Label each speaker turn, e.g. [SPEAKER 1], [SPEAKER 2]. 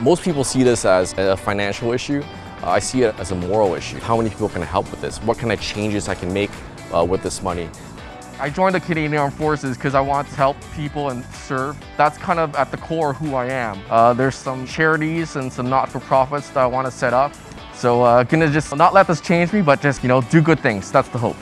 [SPEAKER 1] Most people see this as a financial issue. Uh, I see it as a moral issue. How many people can I help with this? What kind of changes I can make uh, with this money?
[SPEAKER 2] I joined the Canadian Armed Forces because I want to help people and serve. That's kind of at the core who I am. Uh, there's some charities and some not-for-profits that I want to set up. So uh, gonna just not let this change me, but just, you know, do good things. That's the hope.